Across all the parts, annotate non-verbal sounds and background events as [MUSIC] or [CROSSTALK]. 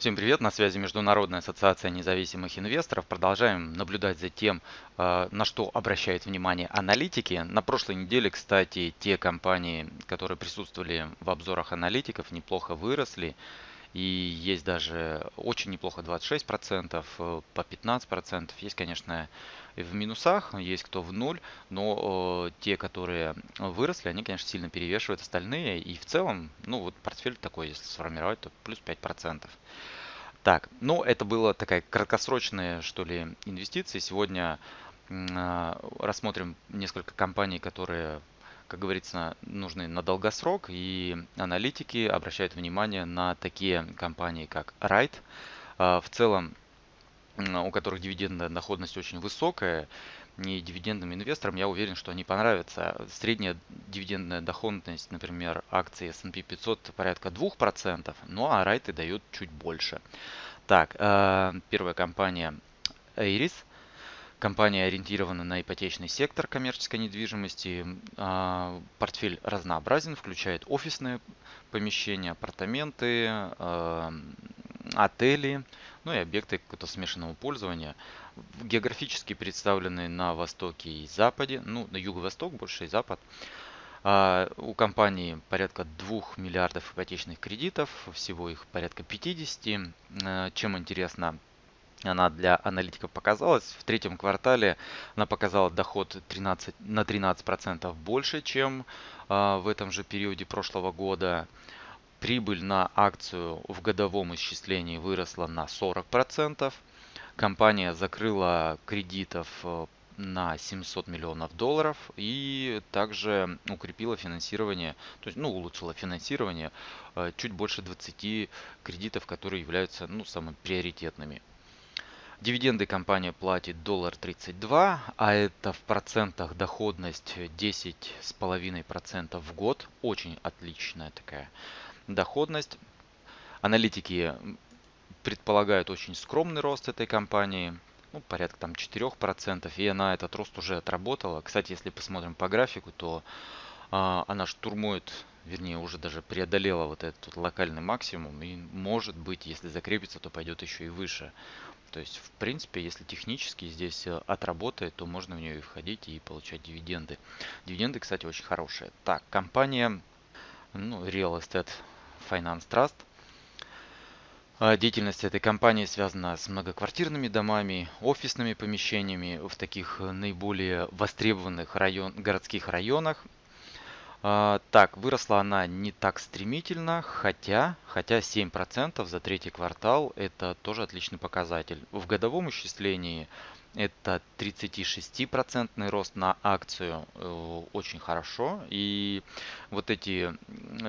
Всем привет, на связи Международная ассоциация независимых инвесторов. Продолжаем наблюдать за тем, э, на что обращают внимание аналитики. На прошлой неделе, кстати, те компании, которые присутствовали в обзорах аналитиков, неплохо выросли. И есть даже очень неплохо 26%, э, по 15%. Есть, конечно, в минусах, есть кто в ноль, но э, те, которые выросли, они, конечно, сильно перевешивают остальные. И в целом, ну вот портфель такой, если сформировать, то плюс 5%. Так, ну это было такая краткосрочная, что ли, инвестиции. Сегодня э, рассмотрим несколько компаний, которые как говорится, нужны на долгосрок, и аналитики обращают внимание на такие компании, как Ride. В целом, у которых дивидендная доходность очень высокая, не дивидендным инвесторам, я уверен, что они понравятся. Средняя дивидендная доходность, например, акции S&P 500 порядка 2%, ну а райты дают чуть больше. Так, э, первая компания Iris – Компания ориентирована на ипотечный сектор коммерческой недвижимости. А, портфель разнообразен, включает офисные помещения, апартаменты, а, отели, ну и объекты какого-то смешанного пользования. Географически представлены на востоке и западе, ну на юго-восток больше и запад. А, у компании порядка 2 миллиардов ипотечных кредитов, всего их порядка 50. Чем интересно она для аналитиков показалась. В третьем квартале она показала доход 13, на 13% больше, чем э, в этом же периоде прошлого года. Прибыль на акцию в годовом исчислении выросла на 40%. Компания закрыла кредитов э, на 700 миллионов долларов и также укрепила финансирование, то есть ну, улучшила финансирование э, чуть больше 20 кредитов, которые являются ну, самыми приоритетными. Дивиденды компания платит доллар 32, а это в процентах доходность 10,5% в год. Очень отличная такая доходность. Аналитики предполагают очень скромный рост этой компании, ну, порядка там 4%, и она этот рост уже отработала. Кстати, если посмотрим по графику, то а, она штурмует, вернее, уже даже преодолела вот этот локальный максимум, и может быть, если закрепится, то пойдет еще и выше. То есть, в принципе, если технически здесь э, отработает, то можно в нее и входить и получать дивиденды. Дивиденды, кстати, очень хорошие. Так, компания ну, Real Estate Finance Trust. А, деятельность этой компании связана с многоквартирными домами, офисными помещениями в таких наиболее востребованных район, городских районах. А, так, выросла она не так стремительно, хотя, хотя 7% за третий квартал это тоже отличный показатель. В годовом исчислении это 36% рост на акцию, э, очень хорошо. И вот эти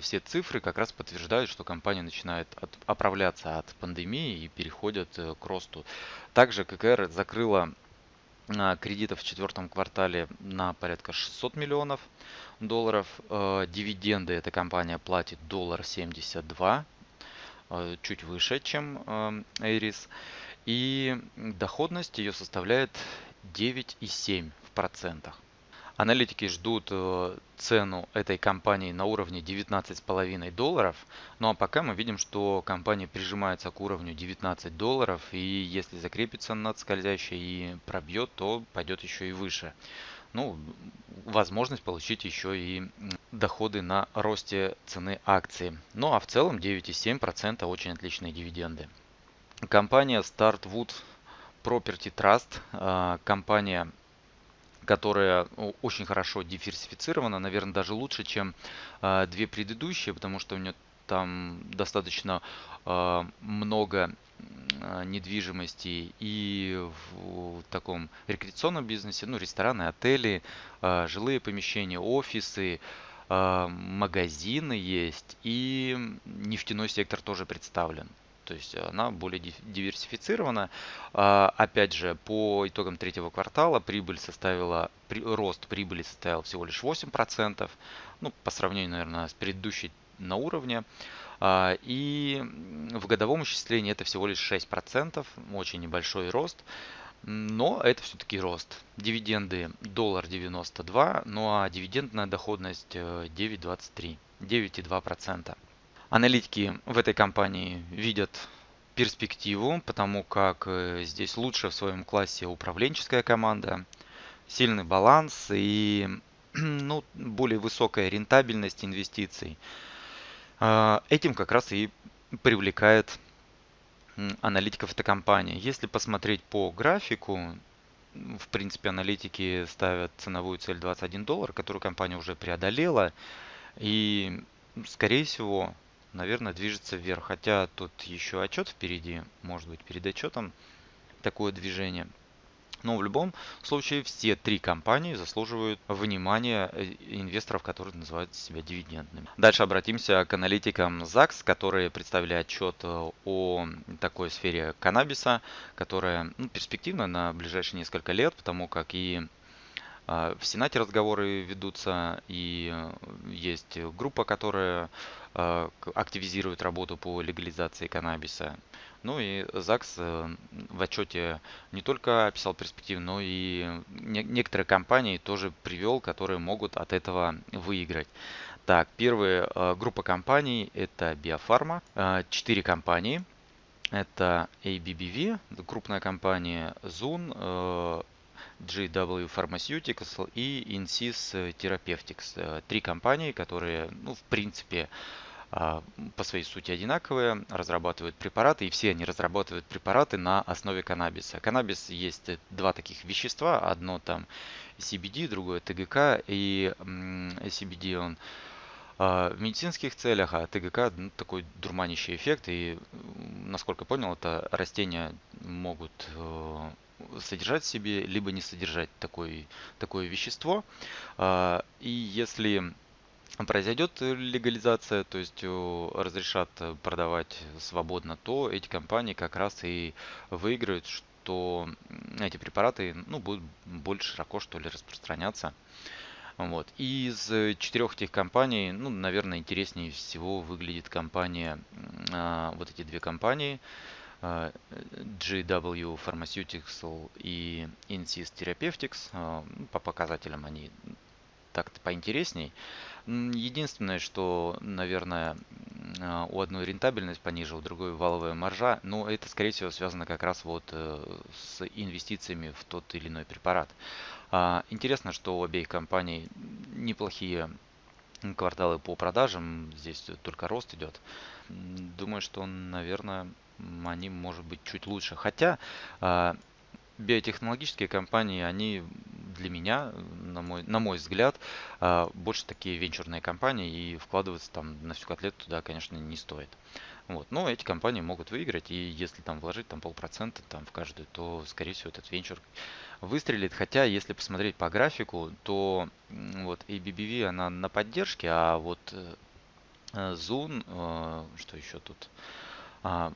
все цифры как раз подтверждают, что компания начинает от, оправляться от пандемии и переходит э, к росту. Также ККР закрыла кредитов в четвертом квартале на порядка 600 миллионов долларов. Э, дивиденды эта компания платит доллар 72, э, чуть выше, чем Эйрис. И доходность ее составляет 9,7 в процентах. Аналитики ждут э, цену этой компании на уровне 19,5 долларов. Ну а пока мы видим, что компания прижимается к уровню 19 долларов. И если закрепится над скользящей и пробьет, то пойдет еще и выше. Ну, возможность получить еще и доходы на росте цены акции. Ну а в целом 9,7% очень отличные дивиденды. Компания Startwood Property Trust, э, компания которая очень хорошо диверсифицирована, наверное, даже лучше, чем э, две предыдущие, потому что у нее там достаточно э, много э, недвижимости и в, таком рекреационном бизнесе, ну, рестораны, отели, жилые помещения, офисы, магазины есть и нефтяной сектор тоже представлен. То есть она более диверсифицирована. А, опять же, по итогам третьего квартала прибыль составила, рост прибыли составил всего лишь 8%. Ну, по сравнению, наверное, с предыдущей на уровне. А, и в годовом исчислении это всего лишь 6%, очень небольшой рост. Но это все-таки рост. Дивиденды доллар 92, ну а дивидендная доходность 9,23, э, 9,2%. Аналитики в этой компании видят перспективу, потому как э, здесь лучше в своем классе управленческая команда, сильный баланс и [CLEARS THROAT] ну, более высокая рентабельность инвестиций. А, этим как раз и привлекает аналитиков этой компании. Если посмотреть по графику, в принципе, аналитики ставят ценовую цель 21 доллар, которую компания уже преодолела. И, скорее всего, наверное, движется вверх. Хотя тут еще отчет впереди, может быть, перед отчетом такое движение. Но в любом случае все три компании заслуживают внимания э, инвесторов, которые называют себя дивидендными. Дальше обратимся к аналитикам ЗАГС, которые представили отчет э, о такой сфере каннабиса, которая ну, перспективна на ближайшие несколько лет, потому как и а, в Сенате разговоры ведутся, и э, есть группа, которая активизирует работу по легализации каннабиса. Ну и ЗАГС э, в отчете не только описал перспективы, но и некоторые компании тоже привел, которые могут от этого выиграть. Так, первая э, группа компаний это Биофарма. Э, четыре компании. Это ABBV, крупная компания Zoom, GW Pharmaceuticals и Insys Therapeutics. Три компании, которые, ну, в принципе, а, по своей сути одинаковые, разрабатывают препараты, и все они разрабатывают препараты на основе каннабиса. Каннабис есть два таких вещества, одно там CBD, другое ТГК, и CBD он а, в медицинских целях, а ТГК ну, такой дурманящий эффект, и насколько понял, это растения могут э, содержать в себе, либо не содержать такой, такое вещество. А, и если произойдет легализация, то есть разрешат продавать свободно, то эти компании как раз и выиграют, что эти препараты ну, будут больше широко что ли распространяться. Вот. Из четырех этих компаний, ну, наверное, интереснее всего выглядит компания, а, вот эти две компании, GW Pharmaceuticals и Insys Therapeutics. А, ну, по показателям они так-то поинтересней. Единственное, что, наверное, а, у одной рентабельность пониже, у другой валовая маржа, но это, скорее всего, связано как раз вот э, с инвестициями в тот или иной препарат. А, интересно, что у обеих компаний неплохие кварталы по продажам, здесь только рост идет. Думаю, что, наверное, они, может быть, чуть лучше. Хотя а, биотехнологические компании, они для меня, на мой, на мой взгляд, а, больше такие венчурные компании, и вкладываться там на всю котлету туда, конечно, не стоит. Вот. Но эти компании могут выиграть, и если там вложить там полпроцента там в каждую, то, скорее всего, этот венчур выстрелит. Хотя, если посмотреть по графику, то вот ABBV, она на поддержке, а вот э, Zoom, э, что еще тут? А,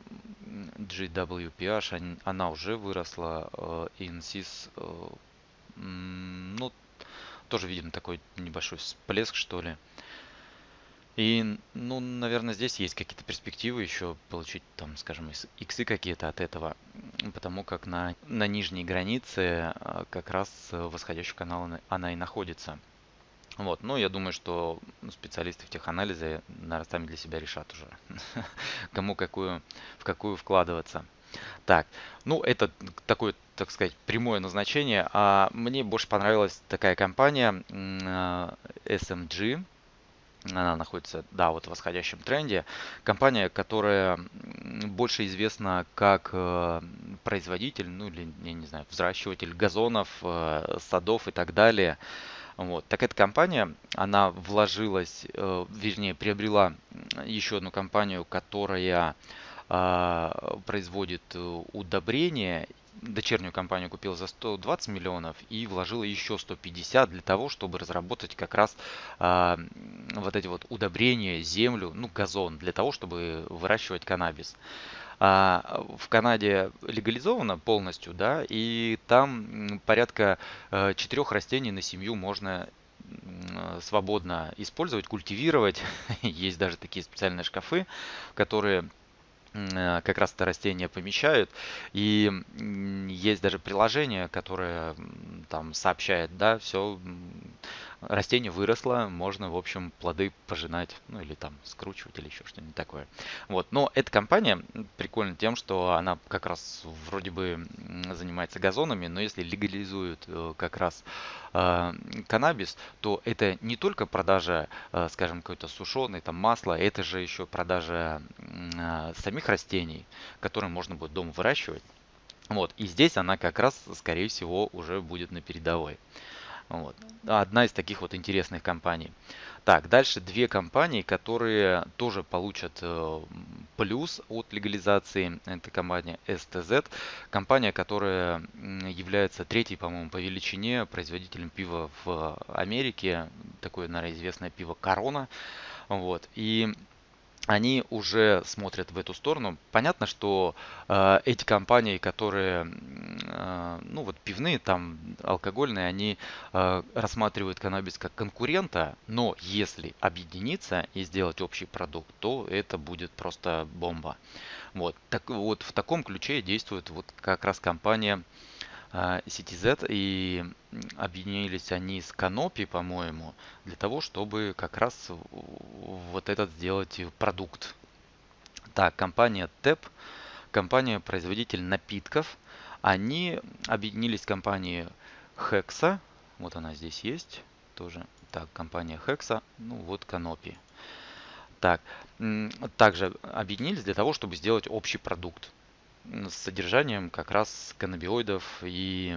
GWPH, она уже выросла, INSYS ну, тоже видим такой небольшой всплеск, что ли. И, ну, наверное, здесь есть какие-то перспективы еще получить, там, скажем, иксы какие-то от этого, потому как на, на нижней границе а, как раз восходящий канал она и находится. Вот, ну, я думаю, что специалисты в теханализе, наверное, сами для себя решат уже, [LAUGHS] кому какую, в какую вкладываться. Так, ну это такое, так сказать, прямое назначение. А мне больше понравилась такая компания SMG. Она находится, да, вот в восходящем тренде. Компания, которая больше известна как э, производитель, ну или, я не знаю, взращиватель газонов, э, садов и так далее. Вот. Так эта компания, она вложилась, э, вернее, приобрела еще одну компанию, которая а, производит э, удобрения. Дочернюю компанию купил за 120 миллионов и вложил еще 150 для того, чтобы разработать как раз а, вот эти вот удобрения, землю, ну газон, для того, чтобы выращивать каннабис. А, в Канаде легализовано полностью, да, и там порядка э, четырех растений на семью можно свободно использовать, культивировать. [LAUGHS] Есть даже такие специальные шкафы, которые Э, как раз это растение помещают. И есть даже приложение, которое там сообщает, да, все, растение выросло, можно, в общем, плоды пожинать, ну или там скручивать или еще что-нибудь такое. Вот, но эта компания прикольна тем, что она как раз вроде бы занимается газонами, но если легализуют э, как раз э, каннабис, то это не только продажа, э, скажем, какой-то сушеной там масла, это же еще продажа э, самих растений, которые можно будет дома выращивать. Вот, и здесь она как раз, скорее всего, уже будет на передовой. Вот. Одна из таких вот интересных компаний. Так, дальше две компании, которые тоже получат э, плюс от легализации. Это компания STZ, компания, которая является третьей, по-моему, по величине производителем пива в Америке. Такое, наверное, известное пиво Корона. Вот. И они уже смотрят в эту сторону. Понятно, что э, эти компании, которые, ну вот пивные, там алкогольные, они э, рассматривают каннабис как конкурента, но если объединиться и сделать общий продукт, то это будет просто бомба. Вот, так, вот в таком ключе действует вот как раз компания CityZ, и объединились они с Canopy, по-моему, для того, чтобы как раз вот этот сделать продукт. Так, компания TEP, компания-производитель напитков, они объединились с компанией Hexa, вот она здесь есть, тоже, так, компания Hexa, ну вот Canopy. Так, также объединились для того, чтобы сделать общий продукт с содержанием как раз каннабиоидов и,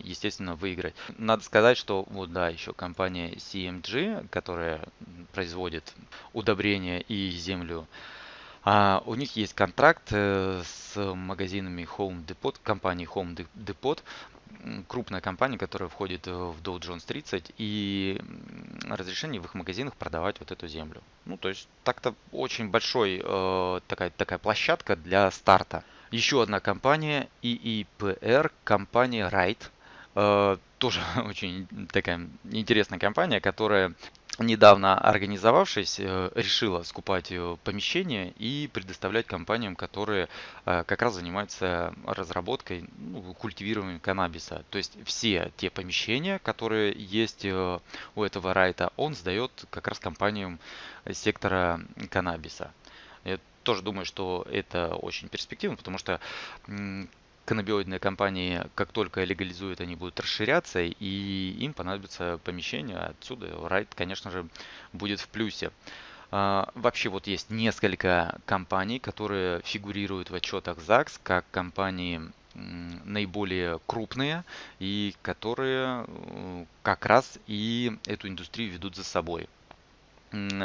естественно, выиграть. Надо сказать, что вот да, еще компания CMG, которая производит удобрения и землю, а у них есть контракт э, с магазинами Home Depot, компанией Home Depot, крупная компания, которая входит в Dow Jones 30, и разрешение в их магазинах продавать вот эту землю. Ну, то есть так-то очень большой э, такая, такая площадка для старта. Еще одна компания, EEPR, компания. Э, тоже [LAUGHS] очень такая интересная компания, которая недавно организовавшись, э, решила скупать э, помещение и предоставлять компаниям, которые как раз занимаются разработкой, ну, культивированием каннабиса. То есть все те помещения, которые есть у этого райта, он сдает как раз компаниям сектора каннабиса тоже думаю, что это очень перспективно, потому что каннабиоидные компании, как только легализуют, они будут расширяться, и им понадобится помещение. Отсюда Райт, конечно же, будет в плюсе. А, вообще вот есть несколько компаний, которые фигурируют в отчетах ЗАГС как компании наиболее крупные и которые э, как раз и эту индустрию ведут за собой.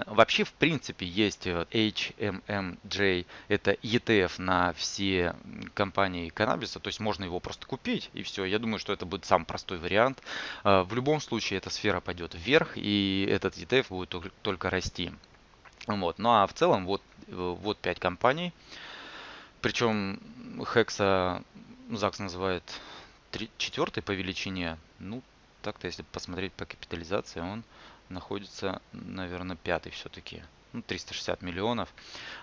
Вообще, в принципе, есть э, HMMJ, это ETF на все компании каннабиса, то есть можно его просто купить и все. Я думаю, что это будет самый простой вариант. А, в любом случае, эта сфера пойдет вверх, и этот ETF будет только расти. Вот. Ну а в целом вот, э, вот 5 компаний. Причем Hexa ЗАГС называет четвертой по величине. Ну, так-то, если посмотреть по капитализации, он находится, наверное, пятый все-таки. Ну, 360 миллионов.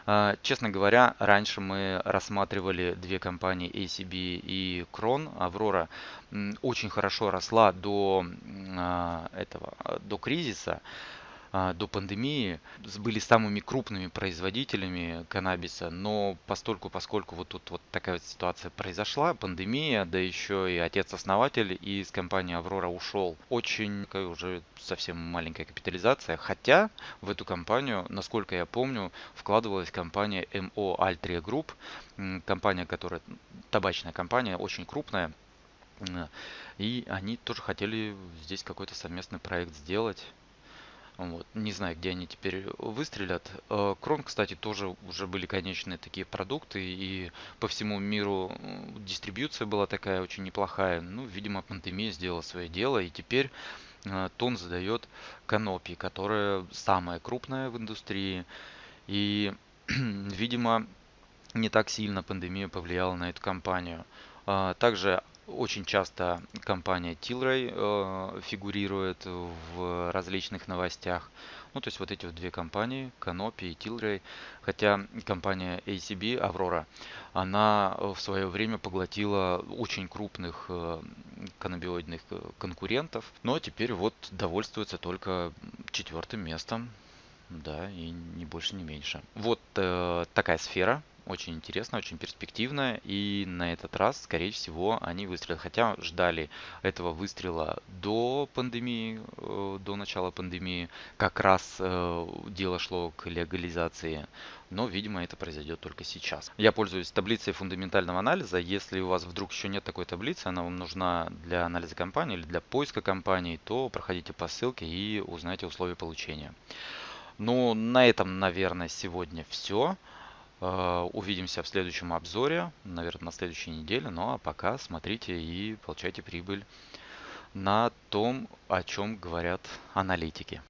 А, честно говоря, раньше мы рассматривали две компании ACB и Крон. Аврора очень хорошо росла до а, этого, до кризиса. А, до пандемии были самыми крупными производителями каннабиса, но постольку, поскольку вот тут вот такая вот ситуация произошла, пандемия, да еще и отец-основатель из компании Аврора ушел, очень такая уже совсем маленькая капитализация, хотя в эту компанию, насколько я помню, вкладывалась компания MO Altria Group, компания, которая табачная компания, очень крупная, и они тоже хотели здесь какой-то совместный проект сделать. Вот. Не знаю, где они теперь выстрелят. Э, Крон, кстати, тоже уже были конечные такие продукты, и по всему миру дистрибьюция была такая очень неплохая. Ну, видимо, пандемия сделала свое дело, и теперь э, тон задает Канопи, которая самая крупная в индустрии. И, [CLEARS THROAT] видимо, не так сильно пандемия повлияла на эту компанию. А, также очень часто компания Tilray э, фигурирует в различных новостях. Ну, то есть вот эти вот две компании, Canopy и Tilray, хотя компания ACB, Аврора, она в свое время поглотила очень крупных э, каннабиоидных э, конкурентов, но теперь вот довольствуется только четвертым местом, да, и не больше, не меньше. Вот э, такая сфера, очень интересно, очень перспективно. И на этот раз, скорее всего, они выстрелят. Хотя ждали этого выстрела до пандемии, э, до начала пандемии. Как раз э, дело шло к легализации. Но, видимо, это произойдет только сейчас. Я пользуюсь таблицей фундаментального анализа. Если у вас вдруг еще нет такой таблицы, она вам нужна для анализа компании или для поиска компаний, то проходите по ссылке и узнайте условия получения. Ну, на этом, наверное, сегодня все. Э, увидимся в следующем обзоре, наверное, на следующей неделе. Ну а пока смотрите и получайте прибыль на том, о чем говорят аналитики.